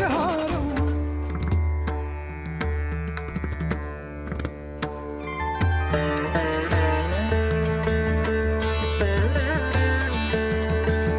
I'm Thank you.